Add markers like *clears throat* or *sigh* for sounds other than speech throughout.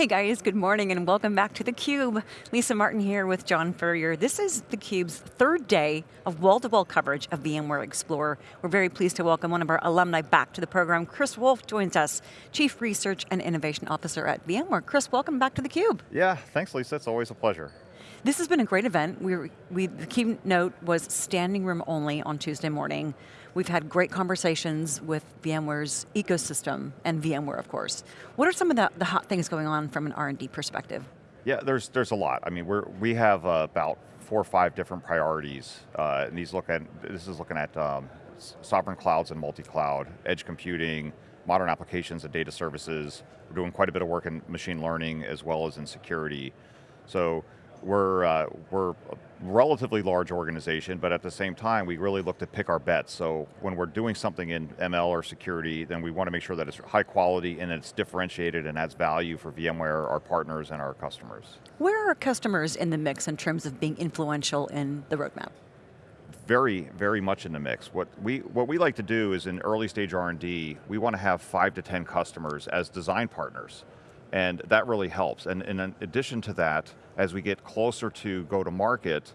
Hey guys, good morning and welcome back to theCUBE. Lisa Martin here with John Furrier. This is theCUBE's third day of wall-to-wall -wall coverage of VMware Explorer. We're very pleased to welcome one of our alumni back to the program. Chris Wolf joins us, Chief Research and Innovation Officer at VMware. Chris, welcome back to theCUBE. Yeah, thanks Lisa, it's always a pleasure. This has been a great event. We, we, the keynote was standing room only on Tuesday morning. We've had great conversations with VMware's ecosystem and VMware, of course. What are some of the, the hot things going on from an R&D perspective? Yeah, there's, there's a lot. I mean, we're, we have uh, about four or five different priorities. Uh, and these look at, this is looking at um, sovereign clouds and multi-cloud, edge computing, modern applications and data services. We're doing quite a bit of work in machine learning as well as in security. So we're, uh, we're a relatively large organization, but at the same time, we really look to pick our bets. So when we're doing something in ML or security, then we want to make sure that it's high quality and it's differentiated and adds value for VMware, our partners, and our customers. Where are customers in the mix in terms of being influential in the roadmap? very, very much in the mix. What we, what we like to do is in early stage R&D, we want to have five to 10 customers as design partners. And that really helps. And, in addition to that, as we get closer to go to market,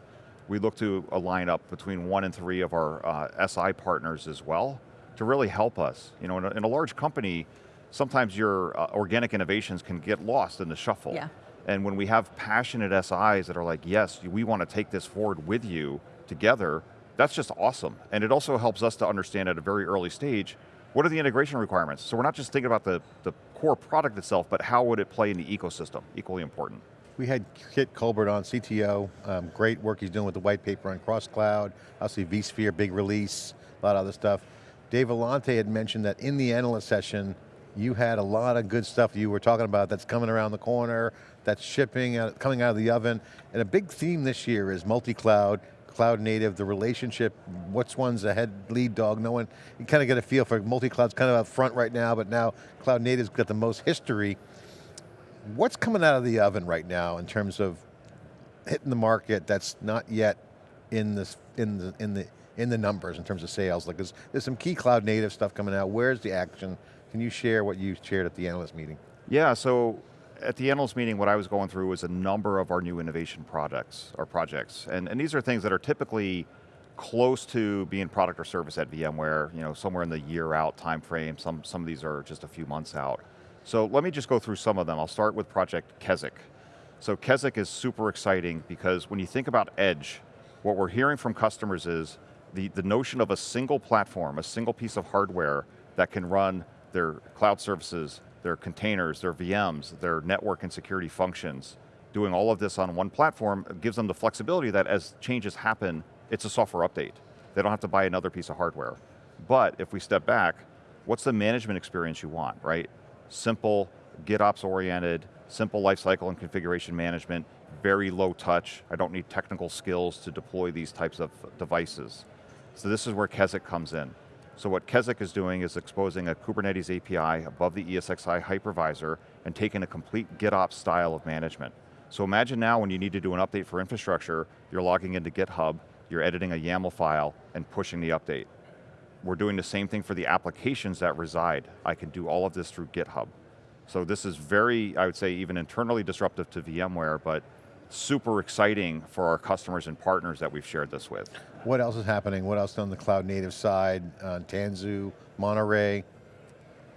we look to align up between one and three of our uh, SI partners as well to really help us. You know, in a, in a large company, sometimes your uh, organic innovations can get lost in the shuffle. Yeah. And when we have passionate SIs that are like, yes, we want to take this forward with you together, that's just awesome. And it also helps us to understand at a very early stage what are the integration requirements? So we're not just thinking about the, the core product itself, but how would it play in the ecosystem, equally important. We had Kit Colbert on, CTO, um, great work he's doing with the white paper on cross-cloud, obviously vSphere, big release, a lot of other stuff. Dave Vellante had mentioned that in the analyst session, you had a lot of good stuff you were talking about that's coming around the corner, that's shipping, out, coming out of the oven, and a big theme this year is multi-cloud, cloud native, the relationship, what's one's a head lead dog, no one, you kind of get a feel for multi-cloud's kind of up front right now, but now cloud native's got the most history. What's coming out of the oven right now in terms of hitting the market that's not yet in this in the in the in the numbers in terms of sales? Like there's, there's some key cloud native stuff coming out. Where's the action? Can you share what you shared at the analyst meeting? Yeah, so at the analyst meeting, what I was going through was a number of our new innovation products, or projects. And, and these are things that are typically close to being product or service at VMware, you know, somewhere in the year out time frame. Some, some of these are just a few months out. So let me just go through some of them. I'll start with Project Keswick. So Keswick is super exciting because when you think about edge, what we're hearing from customers is the, the notion of a single platform, a single piece of hardware that can run their cloud services, their containers, their VMs, their network and security functions, doing all of this on one platform gives them the flexibility that as changes happen, it's a software update. They don't have to buy another piece of hardware. But if we step back, what's the management experience you want, right? Simple, GitOps oriented, simple lifecycle and configuration management, very low touch. I don't need technical skills to deploy these types of devices. So this is where Keswick comes in. So what Keswick is doing is exposing a Kubernetes API above the ESXi hypervisor and taking a complete GitOps style of management. So imagine now when you need to do an update for infrastructure, you're logging into GitHub, you're editing a YAML file and pushing the update. We're doing the same thing for the applications that reside. I can do all of this through GitHub. So this is very, I would say, even internally disruptive to VMware, but super exciting for our customers and partners that we've shared this with. What else is happening? What else on the cloud native side? Uh, Tanzu, Monterey,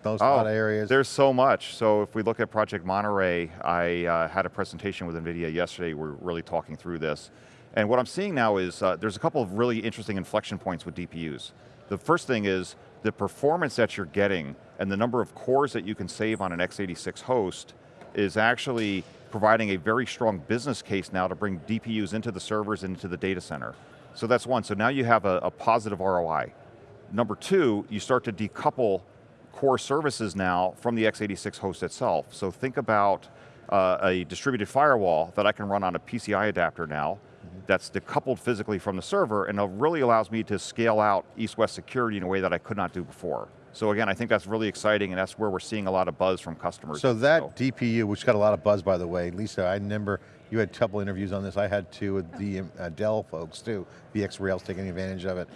those oh, areas? There's so much. So if we look at Project Monterey, I uh, had a presentation with NVIDIA yesterday, we're really talking through this. And what I'm seeing now is, uh, there's a couple of really interesting inflection points with DPUs. The first thing is, the performance that you're getting and the number of cores that you can save on an x86 host is actually providing a very strong business case now to bring DPUs into the servers and into the data center. So that's one, so now you have a, a positive ROI. Number two, you start to decouple core services now from the x86 host itself. So think about uh, a distributed firewall that I can run on a PCI adapter now, mm -hmm. that's decoupled physically from the server, and it really allows me to scale out east-west security in a way that I could not do before. So again, I think that's really exciting and that's where we're seeing a lot of buzz from customers. So that so. DPU, which got a lot of buzz by the way, Lisa, I remember you had a couple interviews on this, I had two with the uh, Dell folks too, VxRail's taking advantage of it.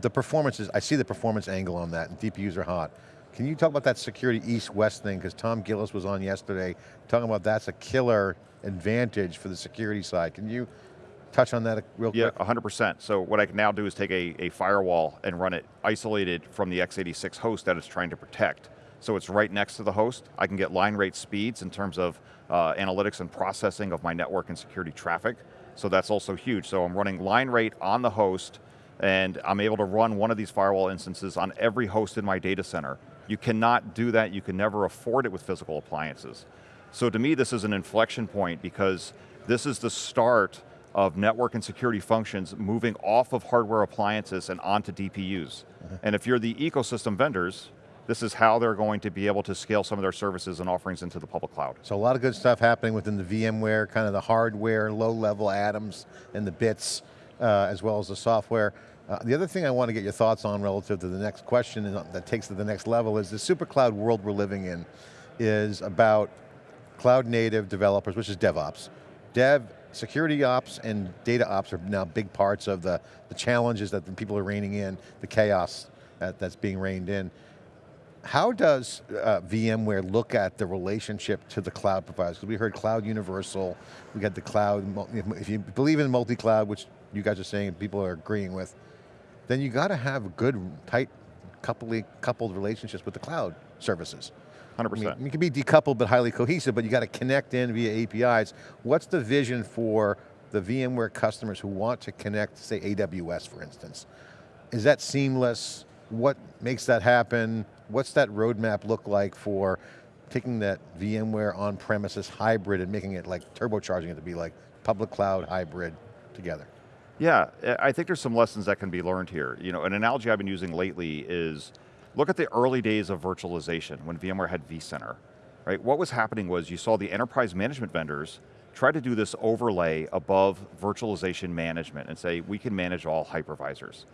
The performance is, I see the performance angle on that and DPUs are hot. Can you talk about that security east-west thing? Because Tom Gillis was on yesterday talking about that's a killer advantage for the security side. Can you touch on that real quick? Yeah, 100%. So what I can now do is take a, a firewall and run it isolated from the x86 host that it's trying to protect. So it's right next to the host. I can get line rate speeds in terms of uh, analytics and processing of my network and security traffic. So that's also huge. So I'm running line rate on the host and I'm able to run one of these firewall instances on every host in my data center. You cannot do that, you can never afford it with physical appliances. So to me, this is an inflection point because this is the start of network and security functions moving off of hardware appliances and onto DPUs. Mm -hmm. And if you're the ecosystem vendors, this is how they're going to be able to scale some of their services and offerings into the public cloud. So a lot of good stuff happening within the VMware, kind of the hardware, low-level atoms and the bits, uh, as well as the software. Uh, the other thing I want to get your thoughts on relative to the next question that takes to the next level is the super cloud world we're living in is about cloud native developers, which is DevOps. Dev, security ops and data ops are now big parts of the, the challenges that the people are reining in, the chaos that, that's being reined in. How does uh, VMware look at the relationship to the cloud providers? Because we heard cloud universal, we got the cloud, if you believe in multi-cloud, which you guys are saying people are agreeing with, then you got to have good, tight, coupled, coupled relationships with the cloud services. 100%. I mean, you can be decoupled but highly cohesive, but you got to connect in via APIs. What's the vision for the VMware customers who want to connect, say AWS for instance? Is that seamless? What makes that happen? What's that roadmap look like for taking that VMware on-premises hybrid and making it like, turbocharging it to be like public cloud hybrid together? Yeah, I think there's some lessons that can be learned here. You know, an analogy I've been using lately is, look at the early days of virtualization when VMware had vCenter, right? What was happening was you saw the enterprise management vendors try to do this overlay above virtualization management and say, we can manage all hypervisors.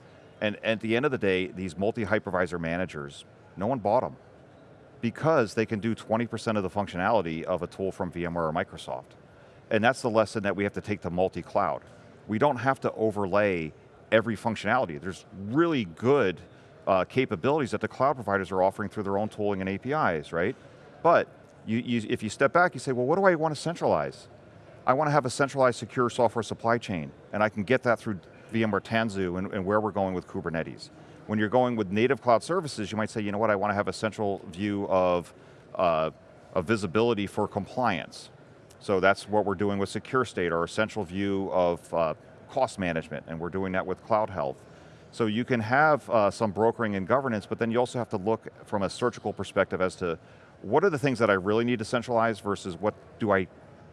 And at the end of the day, these multi-hypervisor managers no one bought them because they can do 20% of the functionality of a tool from VMware or Microsoft. And that's the lesson that we have to take to multi-cloud. We don't have to overlay every functionality. There's really good uh, capabilities that the cloud providers are offering through their own tooling and APIs, right? But you, you, if you step back, you say, well, what do I want to centralize? I want to have a centralized secure software supply chain, and I can get that through VMware Tanzu and, and where we're going with Kubernetes. When you're going with native cloud services, you might say, you know what, I want to have a central view of, uh, of visibility for compliance. So that's what we're doing with Secure State, or a central view of uh, cost management, and we're doing that with Cloud Health. So you can have uh, some brokering and governance, but then you also have to look from a surgical perspective as to what are the things that I really need to centralize versus what do I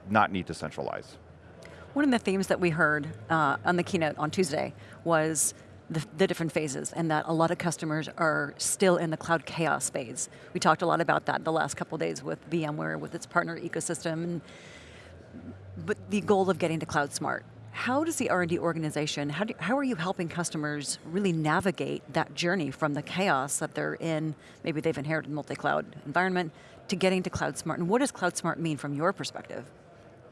not need to centralize. One of the themes that we heard uh, on the keynote on Tuesday was the, the, different phases and that a lot of customers are still in the cloud chaos phase. We talked a lot about that the last couple days with VMware, with its partner ecosystem, and, but the goal of getting to cloud smart. How does the R&D organization, how, do, how are you helping customers really navigate that journey from the chaos that they're in, maybe they've inherited a multi-cloud environment, to getting to cloud smart, and what does cloud smart mean from your perspective?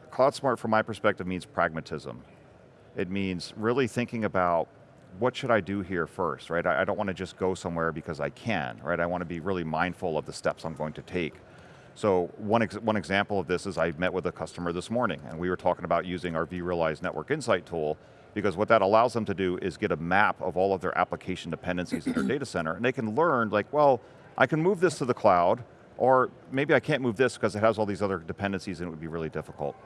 Cloud smart from my perspective means pragmatism. It means really thinking about what should I do here first, right? I, I don't want to just go somewhere because I can, right? I want to be really mindful of the steps I'm going to take. So one, ex one example of this is I met with a customer this morning and we were talking about using our vRealize Network Insight tool because what that allows them to do is get a map of all of their application dependencies in their *clears throat* data center and they can learn like, well, I can move this to the cloud or maybe I can't move this because it has all these other dependencies and it would be really difficult.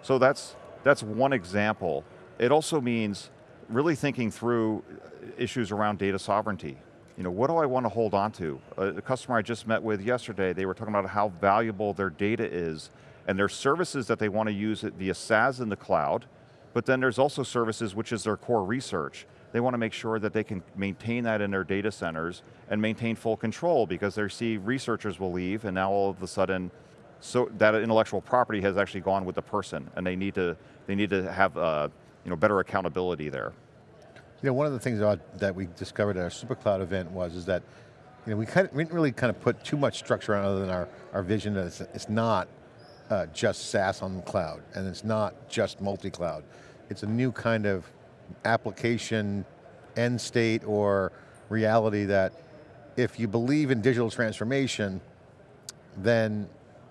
So that's, that's one example. It also means really thinking through issues around data sovereignty. You know, what do I want to hold on to? The customer I just met with yesterday, they were talking about how valuable their data is, and their services that they want to use via SaaS in the cloud, but then there's also services which is their core research. They want to make sure that they can maintain that in their data centers and maintain full control because they see researchers will leave and now all of a sudden so that intellectual property has actually gone with the person and they need to, they need to have uh, you know, better accountability there. You know, one of the things that we discovered at our SuperCloud event was is that you know, we, kind of, we didn't really kind of put too much structure on other than our, our vision that it's, it's not uh, just SaaS on the cloud, and it's not just multi-cloud. It's a new kind of application end state or reality that if you believe in digital transformation, then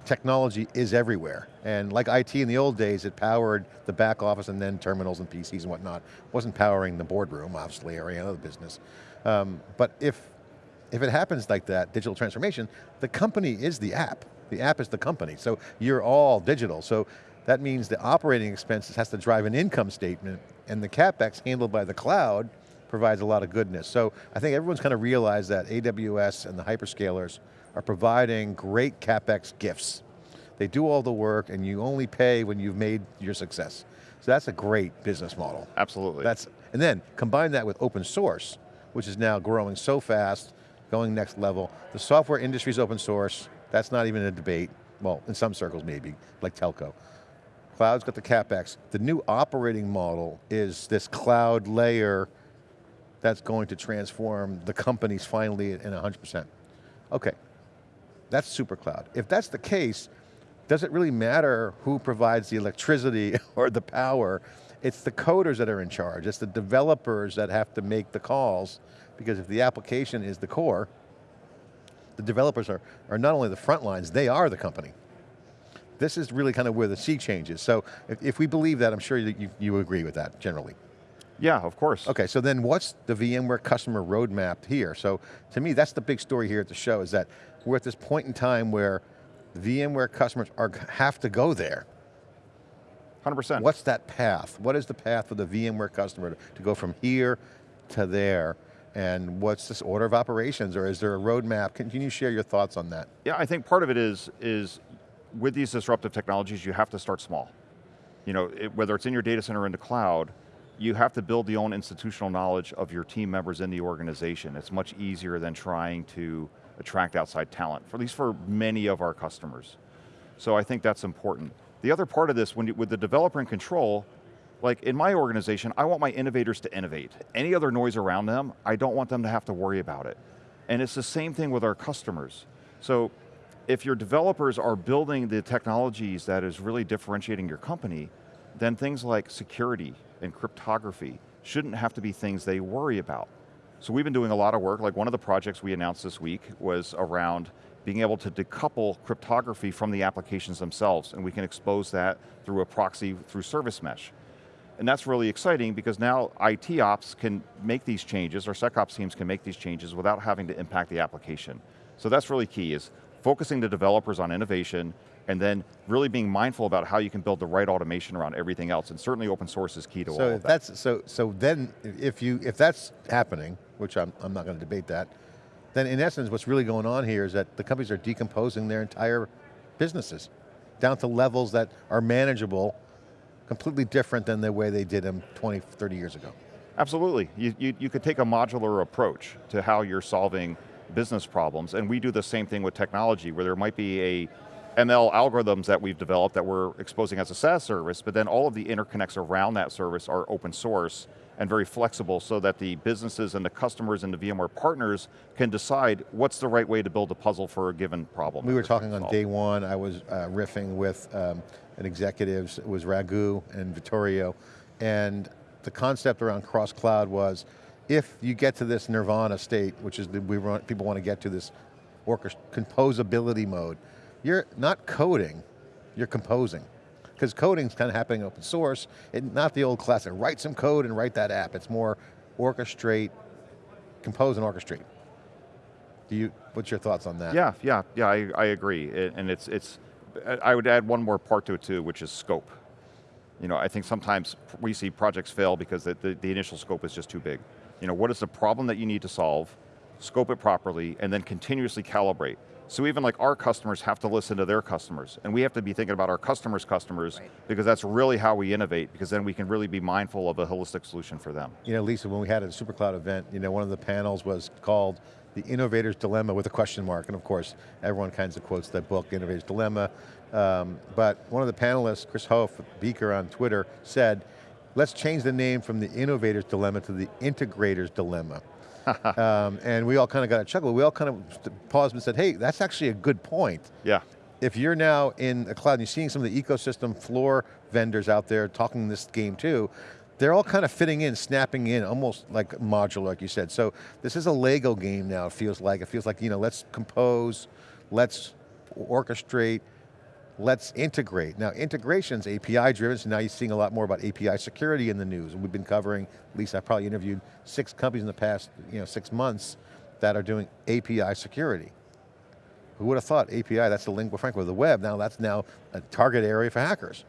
technology is everywhere. And like IT in the old days, it powered the back office and then terminals and PCs and whatnot. Wasn't powering the boardroom, obviously, or any other business. Um, but if, if it happens like that, digital transformation, the company is the app. The app is the company, so you're all digital. So that means the operating expenses has to drive an income statement and the CapEx handled by the cloud provides a lot of goodness. So I think everyone's kind of realized that AWS and the hyperscalers are providing great CapEx gifts. They do all the work and you only pay when you've made your success. So that's a great business model. Absolutely. That's, and then combine that with open source, which is now growing so fast, going next level. The software industry is open source, that's not even a debate. Well, in some circles maybe, like telco. Cloud's got the CapEx. The new operating model is this cloud layer that's going to transform the companies finally in 100%. Okay, that's super cloud. If that's the case, does it really matter who provides the electricity *laughs* or the power? It's the coders that are in charge. It's the developers that have to make the calls because if the application is the core, the developers are, are not only the front lines, they are the company. This is really kind of where the sea changes. So if, if we believe that, I'm sure you, you agree with that generally. Yeah, of course. Okay, so then what's the VMware customer roadmap here? So to me, that's the big story here at the show is that we're at this point in time where VMware customers are, have to go there. 100%. What's that path? What is the path for the VMware customer to, to go from here to there? And what's this order of operations or is there a roadmap? Can, can you share your thoughts on that? Yeah, I think part of it is, is with these disruptive technologies, you have to start small. You know, it, whether it's in your data center or in the cloud, you have to build the own institutional knowledge of your team members in the organization. It's much easier than trying to attract outside talent, for, at least for many of our customers. So I think that's important. The other part of this, when you, with the developer in control, like in my organization, I want my innovators to innovate. Any other noise around them, I don't want them to have to worry about it. And it's the same thing with our customers. So if your developers are building the technologies that is really differentiating your company, then things like security and cryptography shouldn't have to be things they worry about. So we've been doing a lot of work, like one of the projects we announced this week was around being able to decouple cryptography from the applications themselves, and we can expose that through a proxy through service mesh. And that's really exciting because now IT ops can make these changes, or SecOps teams can make these changes without having to impact the application. So that's really key, is focusing the developers on innovation, and then really being mindful about how you can build the right automation around everything else, and certainly open source is key to so all of that. That's, so, so then, if, you, if that's happening, which I'm, I'm not going to debate that, then in essence what's really going on here is that the companies are decomposing their entire businesses down to levels that are manageable, completely different than the way they did them 20, 30 years ago. Absolutely, you, you, you could take a modular approach to how you're solving business problems, and we do the same thing with technology, where there might be a ML algorithms that we've developed that we're exposing as a SaaS service, but then all of the interconnects around that service are open source and very flexible so that the businesses and the customers and the VMware partners can decide what's the right way to build a puzzle for a given problem. We were talking on day one, I was uh, riffing with um, an executive, it was Raghu and Vittorio, and the concept around cross-cloud was, if you get to this nirvana state, which is the, we want, people want to get to this composability mode, you're not coding, you're composing. Because coding's kind of happening open source, it, not the old classic, write some code and write that app. It's more orchestrate, compose and orchestrate. Do you, what's your thoughts on that? Yeah, yeah, yeah, I, I agree. It, and it's, it's, I would add one more part to it too, which is scope. You know, I think sometimes we see projects fail because the, the, the initial scope is just too big. You know, what is the problem that you need to solve, scope it properly, and then continuously calibrate. So even like our customers have to listen to their customers, and we have to be thinking about our customers' customers, right. because that's really how we innovate, because then we can really be mindful of a holistic solution for them. You know, Lisa, when we had a SuperCloud event, you know, one of the panels was called The Innovator's Dilemma with a question mark, and of course, everyone kinds of quotes that book, Innovator's Dilemma, um, but one of the panelists, Chris Hoff, Beaker on Twitter, said, let's change the name from the Innovator's Dilemma to the Integrator's Dilemma. *laughs* um, and we all kind of got a chuckle. We all kind of paused and said, hey, that's actually a good point. Yeah. If you're now in a cloud and you're seeing some of the ecosystem floor vendors out there talking this game too, they're all kind of fitting in, snapping in, almost like modular, like you said. So this is a Lego game now, it feels like. It feels like, you know, let's compose, let's orchestrate, let's integrate. Now integration's API driven, so now you're seeing a lot more about API security in the news. We've been covering, at least I've probably interviewed six companies in the past you know, six months that are doing API security. Who would have thought API, that's the lingua franca of the web, now that's now a target area for hackers.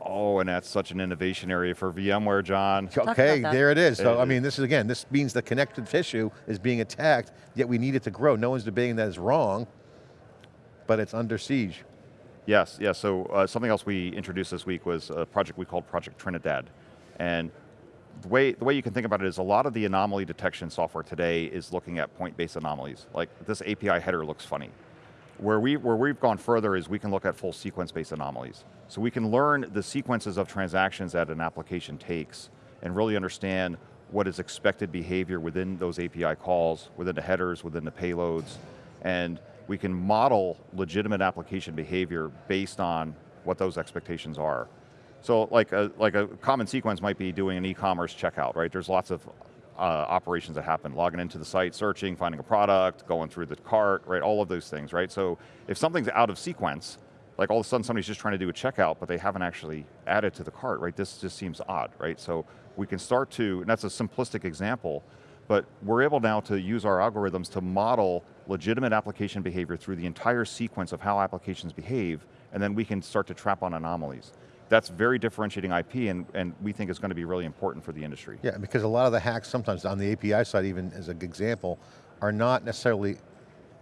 Oh, and that's such an innovation area for VMware, John. Okay, there it is. So, I mean, this is again, this means the connected tissue is being attacked, yet we need it to grow. No one's debating that it's wrong, but it's under siege. Yes, yes, so uh, something else we introduced this week was a project we called Project Trinidad. And the way, the way you can think about it is a lot of the anomaly detection software today is looking at point-based anomalies. Like this API header looks funny. Where, we, where we've gone further is we can look at full sequence-based anomalies. So we can learn the sequences of transactions that an application takes and really understand what is expected behavior within those API calls, within the headers, within the payloads, and we can model legitimate application behavior based on what those expectations are. So like a, like a common sequence might be doing an e-commerce checkout, right? There's lots of uh, operations that happen, logging into the site, searching, finding a product, going through the cart, right, all of those things, right? So if something's out of sequence, like all of a sudden somebody's just trying to do a checkout, but they haven't actually added to the cart, right? This just seems odd, right? So we can start to, and that's a simplistic example, but we're able now to use our algorithms to model legitimate application behavior through the entire sequence of how applications behave, and then we can start to trap on anomalies that's very differentiating IP and, and we think is going to be really important for the industry. Yeah, because a lot of the hacks sometimes on the API side, even as an example, are not necessarily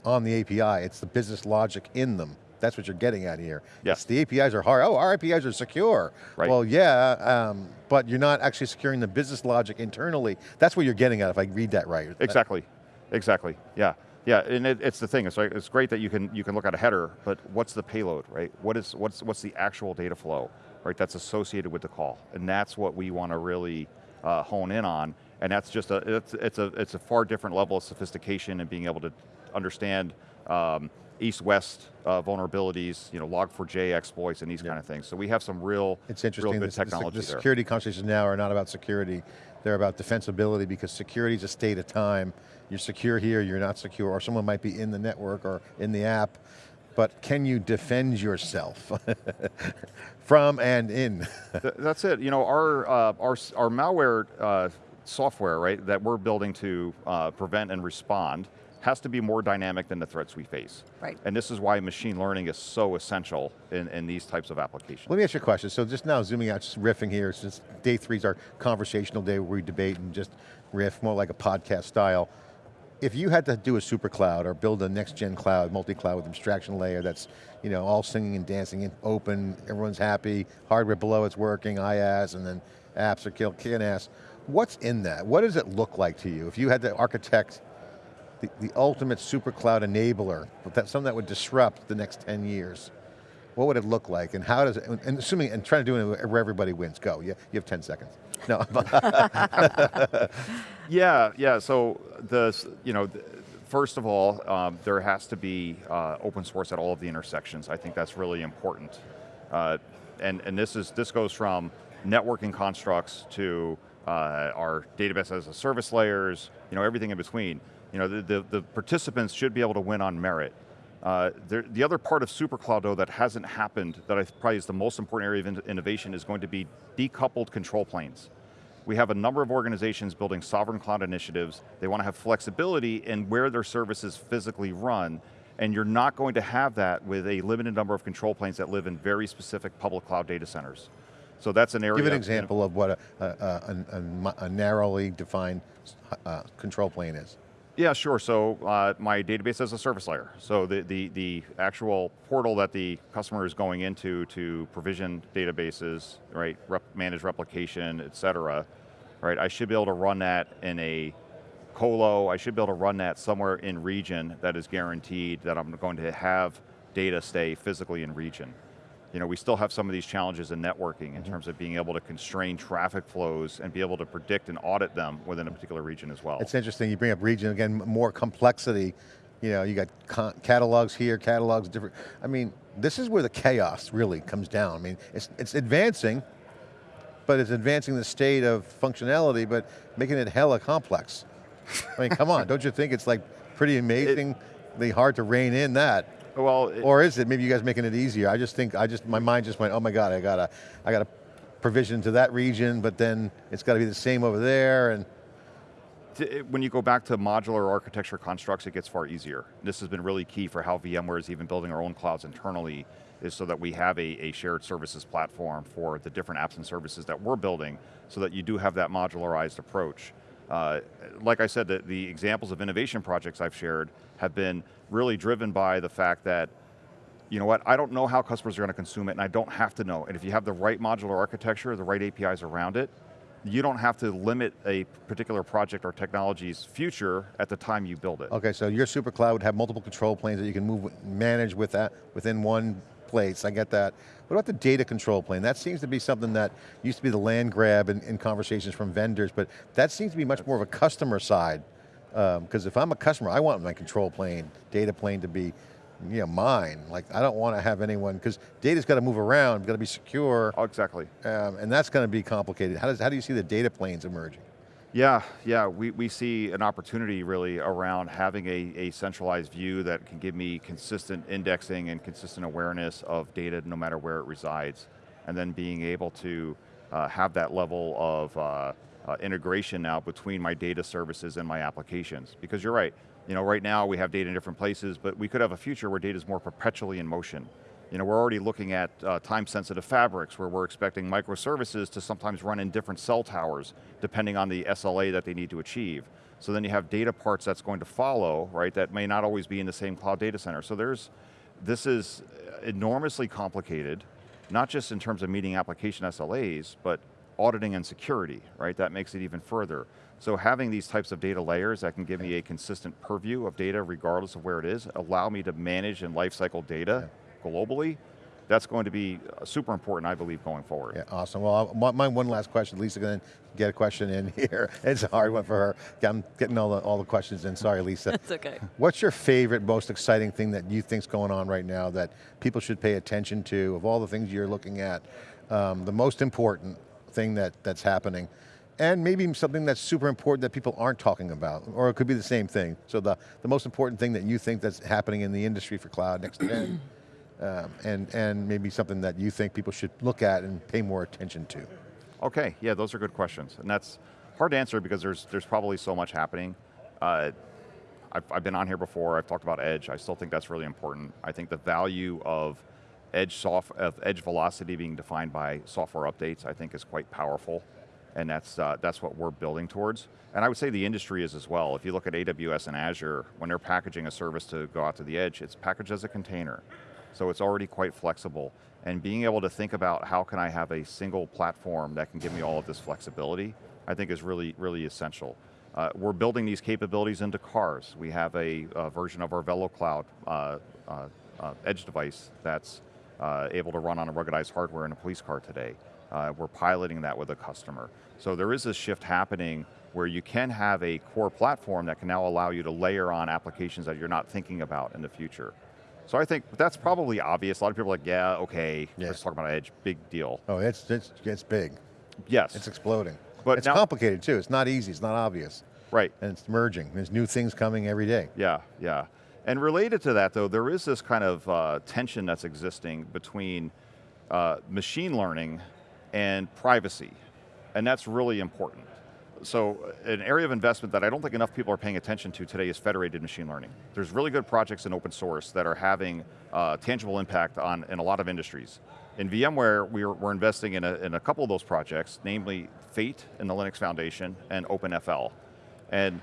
on the API, it's the business logic in them. That's what you're getting at here. Yes. the APIs are hard, oh, our APIs are secure. Right. Well, yeah, um, but you're not actually securing the business logic internally. That's what you're getting at if I read that right. Exactly, exactly, yeah. Yeah, and it, it's the thing, it's, like, it's great that you can, you can look at a header, but what's the payload, right? What is, what's, what's the actual data flow? right, that's associated with the call. And that's what we want to really uh, hone in on. And that's just a, it's, it's, a, it's a far different level of sophistication and being able to understand um, east-west uh, vulnerabilities, you know, log4j exploits and these kind of things. So we have some real, it's interesting. real good the, technology the, the security conversations now are not about security, they're about defensibility because security is a state of time. You're secure here, you're not secure, or someone might be in the network or in the app, but can you defend yourself *laughs* from and in? *laughs* That's it. You know, our uh, our our malware uh, software, right, that we're building to uh, prevent and respond has to be more dynamic than the threats we face. Right. And this is why machine learning is so essential in, in these types of applications. Let me ask you a question. So just now zooming out, just riffing here, since day three is our conversational day where we debate and just riff, more like a podcast style if you had to do a super cloud or build a next gen cloud, multi-cloud with abstraction layer that's you know, all singing and dancing and open, everyone's happy, hardware below it's working, IaaS, and then apps are kicking ass. What's in that? What does it look like to you? If you had to architect the, the ultimate super cloud enabler, that, something that would disrupt the next 10 years, what would it look like and how does it, and assuming, and trying to do it where everybody wins, go, you, you have 10 seconds. No. *laughs* *laughs* yeah, yeah, so the, you know, first of all, um, there has to be uh, open source at all of the intersections. I think that's really important. Uh, and, and this, is, this goes from networking constructs to uh, our database as a service layers, you know, everything in between. You know, the, the, the participants should be able to win on merit. Uh, there, the other part of SuperCloud though that hasn't happened, that I probably is the most important area of in innovation is going to be decoupled control planes. We have a number of organizations building sovereign cloud initiatives. They want to have flexibility in where their services physically run, and you're not going to have that with a limited number of control planes that live in very specific public cloud data centers. So that's an area- Give an example of what a, a, a, a narrowly defined uh, control plane is. Yeah, sure. So uh, my database as a service layer. So the, the, the actual portal that the customer is going into to provision databases, right, rep, manage replication, et cetera, right, I should be able to run that in a colo, I should be able to run that somewhere in region that is guaranteed that I'm going to have data stay physically in region you know, we still have some of these challenges in networking in mm -hmm. terms of being able to constrain traffic flows and be able to predict and audit them within a particular region as well. It's interesting, you bring up region, again, more complexity. You know, you got catalogs here, catalogs different. I mean, this is where the chaos really comes down. I mean, it's, it's advancing, but it's advancing the state of functionality, but making it hella complex. I mean, come on, *laughs* don't you think it's like pretty amazingly hard to rein in that? Well, it- Or is it maybe you guys making it easier? I just think, I just, my mind just went, oh my God, I got to, I got to provision to that region, but then it's got to be the same over there, and when you go back to modular architecture constructs, it gets far easier. This has been really key for how VMware is even building our own clouds internally, is so that we have a, a shared services platform for the different apps and services that we're building, so that you do have that modularized approach. Uh, like I said, the, the examples of innovation projects I've shared have been really driven by the fact that you know what, I don't know how customers are going to consume it and I don't have to know. And if you have the right modular architecture, the right APIs around it, you don't have to limit a particular project or technology's future at the time you build it. Okay, so your super cloud would have multiple control planes that you can move, manage with that within one place, I get that. What about the data control plane? That seems to be something that used to be the land grab in, in conversations from vendors, but that seems to be much more of a customer side. Because if I'm a customer, I want my control plane, data plane to be you know, mine. Like, I don't want to have anyone, because data's got to move around, got to be secure, Oh, exactly. um, and that's going to be complicated. How, does, how do you see the data planes emerging? Yeah, yeah, we, we see an opportunity really around having a, a centralized view that can give me consistent indexing and consistent awareness of data no matter where it resides. And then being able to uh, have that level of uh, uh, integration now between my data services and my applications. Because you're right, you know, right now we have data in different places, but we could have a future where data is more perpetually in motion. You know, we're already looking at uh, time-sensitive fabrics where we're expecting microservices to sometimes run in different cell towers, depending on the SLA that they need to achieve. So then you have data parts that's going to follow, right, that may not always be in the same cloud data center. So there's, this is enormously complicated, not just in terms of meeting application SLAs, but auditing and security, right? That makes it even further. So having these types of data layers that can give me a consistent purview of data regardless of where it is, allow me to manage and lifecycle data globally, that's going to be uh, super important, I believe, going forward. Yeah, awesome. Well, my, my one last question, Lisa going to get a question in *laughs* here. It's a hard one for her. I'm getting all the, all the questions in, sorry Lisa. *laughs* It's okay. What's your favorite, most exciting thing that you think's going on right now that people should pay attention to, of all the things you're looking at, um, the most important thing that, that's happening? And maybe something that's super important that people aren't talking about, or it could be the same thing. So the, the most important thing that you think that's happening in the industry for cloud next gen, um, and, and maybe something that you think people should look at and pay more attention to. Okay, yeah, those are good questions. And that's hard to answer because there's, there's probably so much happening. Uh, I've, I've been on here before, I've talked about edge, I still think that's really important. I think the value of edge, soft, of edge velocity being defined by software updates, I think is quite powerful. And that's, uh, that's what we're building towards. And I would say the industry is as well. If you look at AWS and Azure, when they're packaging a service to go out to the edge, it's packaged as a container. So it's already quite flexible. And being able to think about how can I have a single platform that can give me all of this flexibility, I think is really, really essential. Uh, we're building these capabilities into cars. We have a, a version of our VeloCloud uh, uh, uh, edge device that's uh, able to run on a ruggedized hardware in a police car today. Uh, we're piloting that with a customer. So there is this shift happening where you can have a core platform that can now allow you to layer on applications that you're not thinking about in the future. So I think that's probably obvious. A lot of people are like, yeah, okay, Yeah. let's talk about edge, big deal. Oh, it's, it's, it's big. Yes, It's exploding. But it's now- complicated too. It's not easy, it's not obvious. right. And it's merging. There's new things coming every day. Yeah, yeah. And related to that though, there is this kind of uh, tension that's existing between uh, machine learning and privacy. And that's really important. So uh, an area of investment that I don't think enough people are paying attention to today is federated machine learning. There's really good projects in open source that are having uh, tangible impact on in a lot of industries. In VMware, we're, we're investing in a, in a couple of those projects, namely Fate in the Linux Foundation and OpenFL. And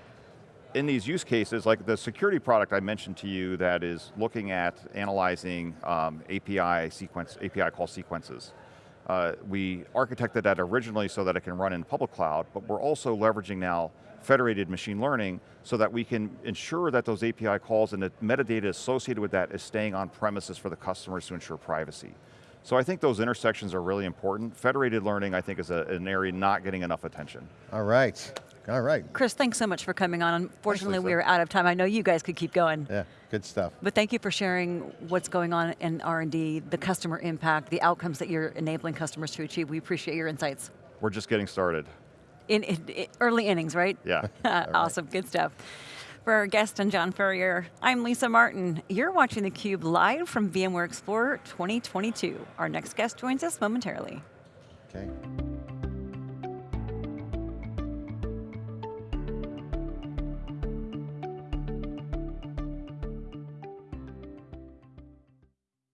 in these use cases, like the security product I mentioned to you that is looking at analyzing um, API sequence, API call sequences. Uh, we architected that originally so that it can run in public cloud, but we're also leveraging now federated machine learning so that we can ensure that those API calls and the metadata associated with that is staying on premises for the customers to ensure privacy. So I think those intersections are really important. Federated learning, I think, is a, an area not getting enough attention. All right. All right. Chris, thanks so much for coming on. Unfortunately, we are out of time. I know you guys could keep going. Yeah, good stuff. But thank you for sharing what's going on in R&D, the customer impact, the outcomes that you're enabling customers to achieve. We appreciate your insights. We're just getting started. In, in, in early innings, right? Yeah. *laughs* awesome, right. good stuff. For our guest and John Furrier, I'm Lisa Martin. You're watching theCUBE live from VMware Explorer 2022. Our next guest joins us momentarily. Okay.